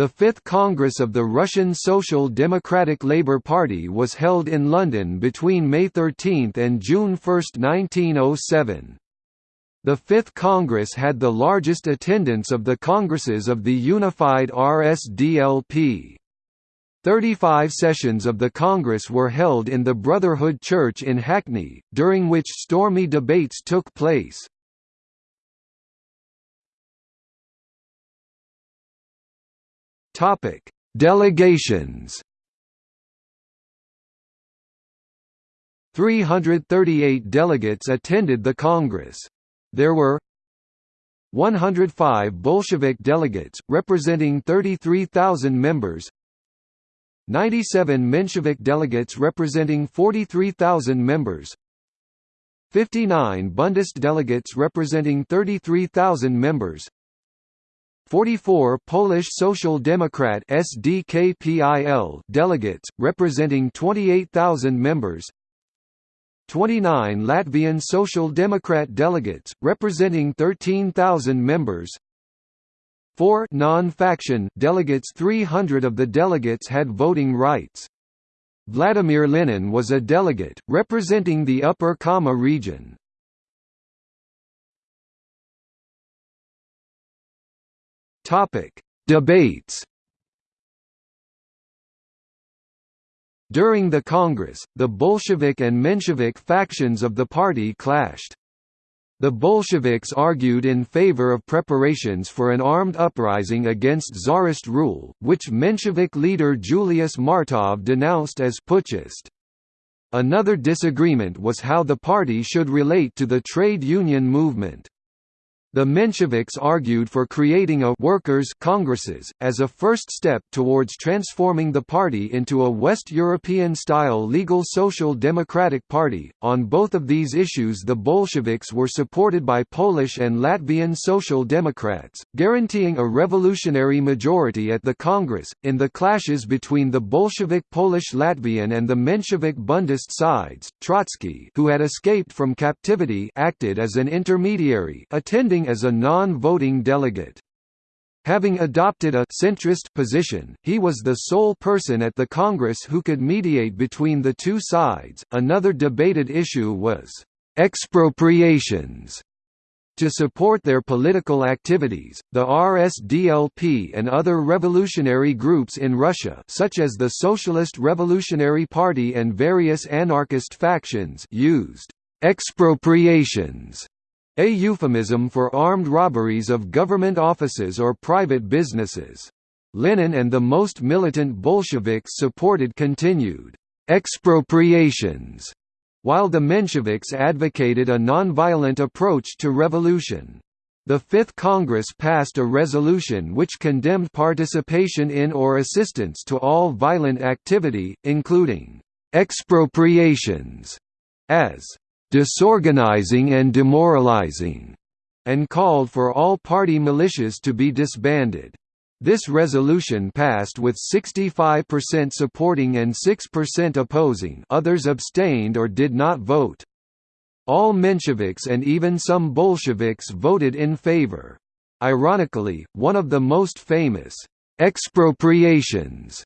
The Fifth Congress of the Russian Social Democratic Labour Party was held in London between May 13 and June 1, 1907. The Fifth Congress had the largest attendance of the congresses of the unified RSDLP. Thirty-five sessions of the Congress were held in the Brotherhood Church in Hackney, during which stormy debates took place. Topic: Delegations. 338 delegates attended the Congress. There were 105 Bolshevik delegates, representing 33,000 members 97 Menshevik delegates representing 43,000 members 59 Bundist delegates representing 33,000 members 44 Polish Social Democrat SDKPIL delegates, representing 28,000 members 29 Latvian Social Democrat delegates, representing 13,000 members 4 non-faction delegates 300 of the delegates had voting rights. Vladimir Lenin was a delegate, representing the Upper Kama region. Topic: Debates. During the Congress, the Bolshevik and Menshevik factions of the party clashed. The Bolsheviks argued in favor of preparations for an armed uprising against Tsarist rule, which Menshevik leader Julius Martov denounced as putschist. Another disagreement was how the party should relate to the trade union movement. The Mensheviks argued for creating a «workers' congresses», as a first step towards transforming the party into a West European-style legal social democratic party. On both of these issues the Bolsheviks were supported by Polish and Latvian social democrats, guaranteeing a revolutionary majority at the Congress. In the clashes between the Bolshevik Polish-Latvian and the Menshevik Bundist sides, Trotsky who had escaped from captivity acted as an intermediary attending as a non-voting delegate. Having adopted a centrist position, he was the sole person at the Congress who could mediate between the two sides. Another debated issue was expropriations. To support their political activities, the RSDLP and other revolutionary groups in Russia such as the Socialist Revolutionary Party and various anarchist factions used expropriations a euphemism for armed robberies of government offices or private businesses. Lenin and the most militant Bolsheviks supported continued expropriations, while the Mensheviks advocated a nonviolent approach to revolution. The Fifth Congress passed a resolution which condemned participation in or assistance to all violent activity, including expropriations, as disorganizing and demoralizing, and called for all party militias to be disbanded. This resolution passed with 65% supporting and 6% opposing others abstained or did not vote. All Mensheviks and even some Bolsheviks voted in favor. Ironically, one of the most famous expropriations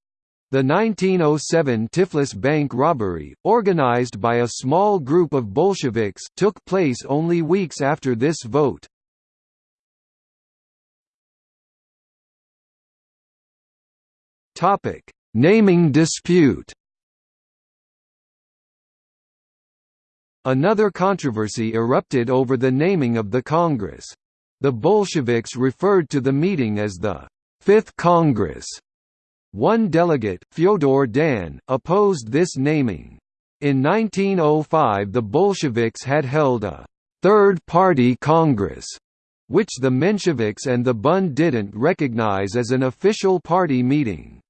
the 1907 Tiflis Bank robbery, organized by a small group of Bolsheviks, took place only weeks after this vote. Topic: Naming dispute. Another controversy erupted over the naming of the Congress. The Bolsheviks referred to the meeting as the Fifth Congress one delegate, Fyodor Dan, opposed this naming. In 1905 the Bolsheviks had held a Third Party Congress, which the Mensheviks and the Bund didn't recognize as an official party meeting.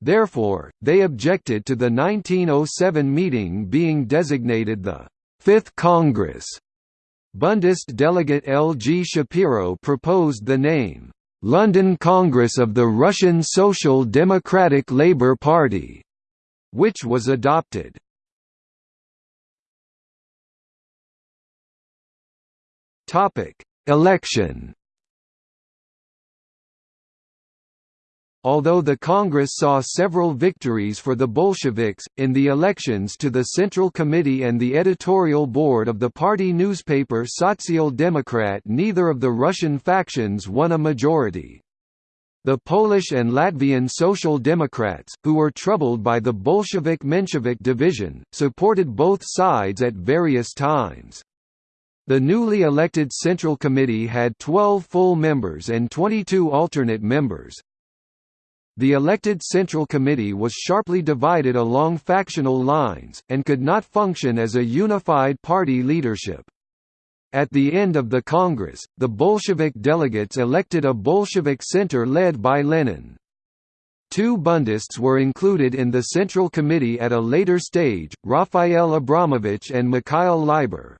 Therefore, they objected to the 1907 meeting being designated the Fifth Congress. Bundist delegate L. G. Shapiro proposed the name, London Congress of the Russian Social Democratic Labour Party, which was adopted. Topic: Election. Although the Congress saw several victories for the Bolsheviks, in the elections to the Central Committee and the editorial board of the party newspaper Sotsial Democrat neither of the Russian factions won a majority. The Polish and Latvian Social Democrats, who were troubled by the Bolshevik-Menshevik division, supported both sides at various times. The newly elected Central Committee had 12 full members and 22 alternate members. The elected Central Committee was sharply divided along factional lines, and could not function as a unified party leadership. At the end of the Congress, the Bolshevik delegates elected a Bolshevik center led by Lenin. Two Bundists were included in the Central Committee at a later stage, Raphael Abramovich and Mikhail Leiber.